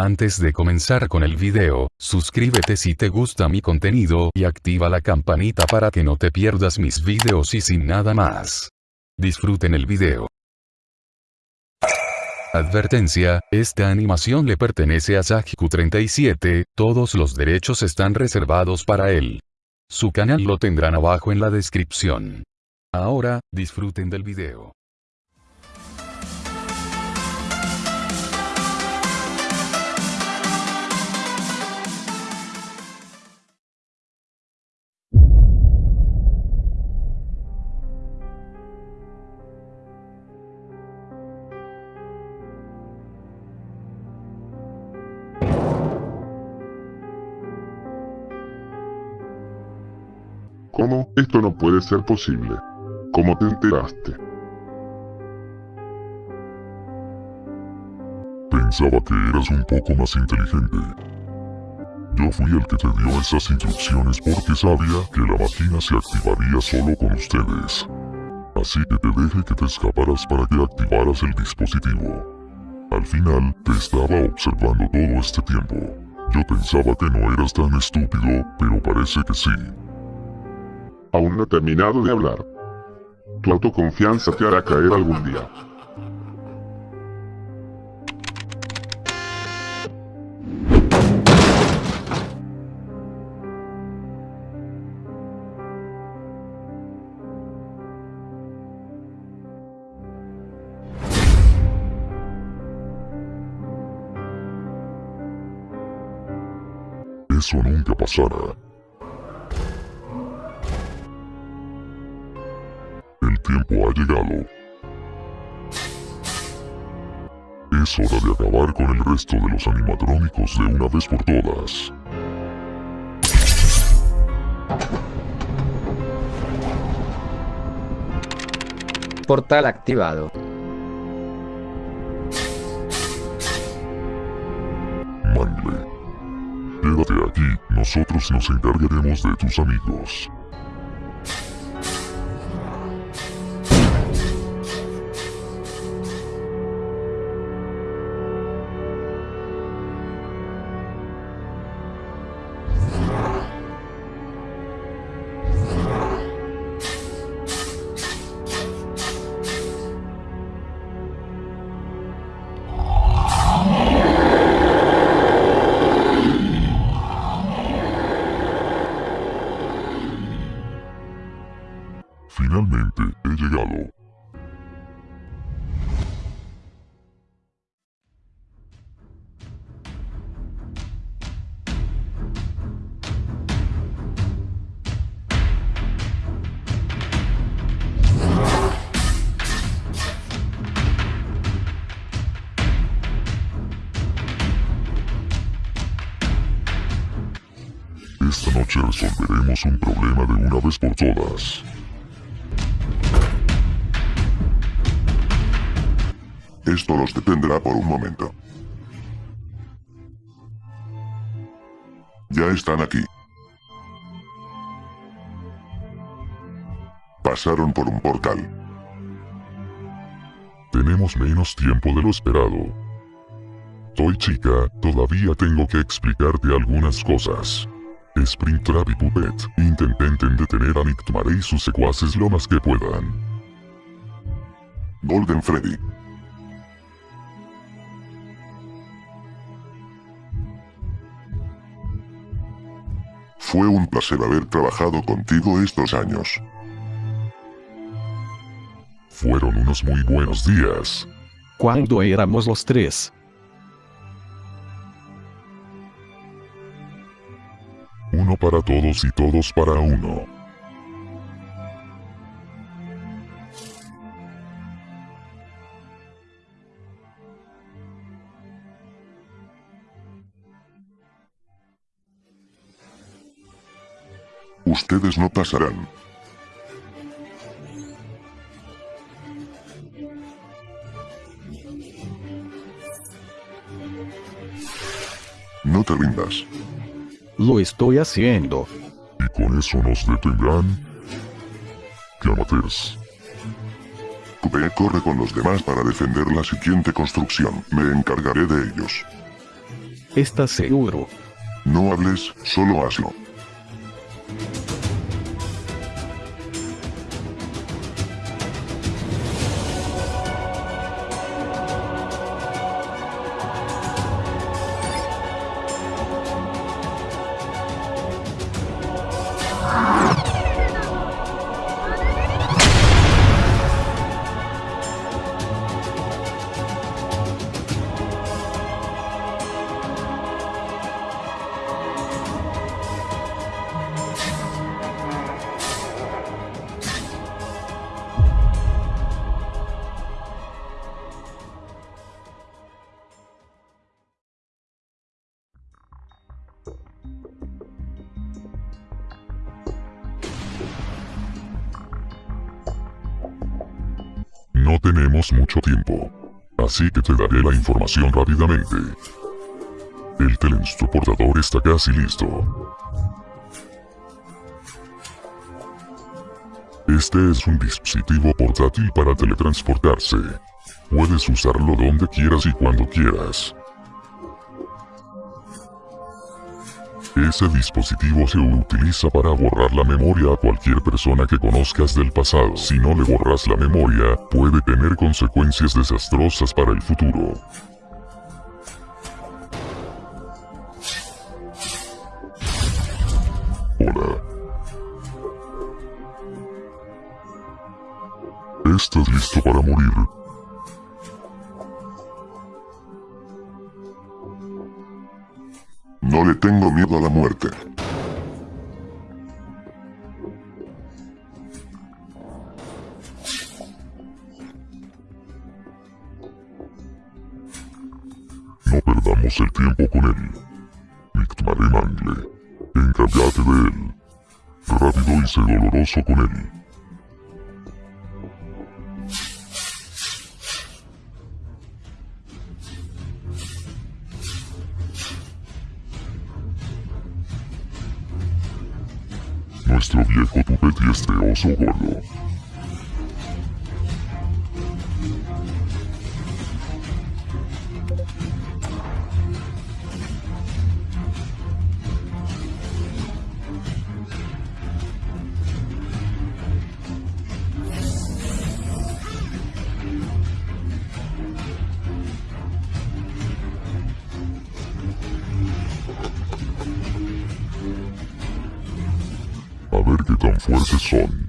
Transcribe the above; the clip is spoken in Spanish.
Antes de comenzar con el video, suscríbete si te gusta mi contenido y activa la campanita para que no te pierdas mis videos y sin nada más. Disfruten el video. Advertencia, esta animación le pertenece a Sajiku37, todos los derechos están reservados para él. Su canal lo tendrán abajo en la descripción. Ahora, disfruten del video. ¿Cómo? Esto no puede ser posible. ¿Cómo te enteraste? Pensaba que eras un poco más inteligente. Yo fui el que te dio esas instrucciones porque sabía que la máquina se activaría solo con ustedes. Así que te dejé que te escaparas para que activaras el dispositivo. Al final, te estaba observando todo este tiempo. Yo pensaba que no eras tan estúpido, pero parece que sí. Aún no he terminado de hablar. Tu autoconfianza te hará caer algún día. Eso nunca pasará. Ha llegado. Es hora de acabar con el resto de los animatrónicos de una vez por todas. Portal activado. Mangle. Quédate aquí, nosotros nos encargaremos de tus amigos. Finalmente, he llegado. Esta noche resolveremos un problema de una vez por todas. Esto los detendrá por un momento. Ya están aquí. Pasaron por un portal. Tenemos menos tiempo de lo esperado. Toy chica, todavía tengo que explicarte algunas cosas. Springtrap y Puppet, intenten detener a Nictmare y sus secuaces lo más que puedan. Golden Freddy. Fue un placer haber trabajado contigo estos años. Fueron unos muy buenos días. Cuando éramos los tres. Uno para todos y todos para uno. Ustedes no pasarán. No te rindas. Lo estoy haciendo. Y con eso nos detendrán. ¡Qué amateurs! Coupé corre con los demás para defender la siguiente construcción. Me encargaré de ellos. ¿Estás seguro? No hables, solo hazlo. No tenemos mucho tiempo. Así que te daré la información rápidamente. El teletransportador está casi listo. Este es un dispositivo portátil para teletransportarse. Puedes usarlo donde quieras y cuando quieras. Ese dispositivo se utiliza para borrar la memoria a cualquier persona que conozcas del pasado. Si no le borras la memoria, puede tener consecuencias desastrosas para el futuro. Hola. ¿Estás listo para morir? No le tengo miedo a la muerte. No perdamos el tiempo con él. Mictmare Mangle. Encárgate de él. Rápido y sé doloroso con él. Nuestro viejo tupete y este oso gordo. Son.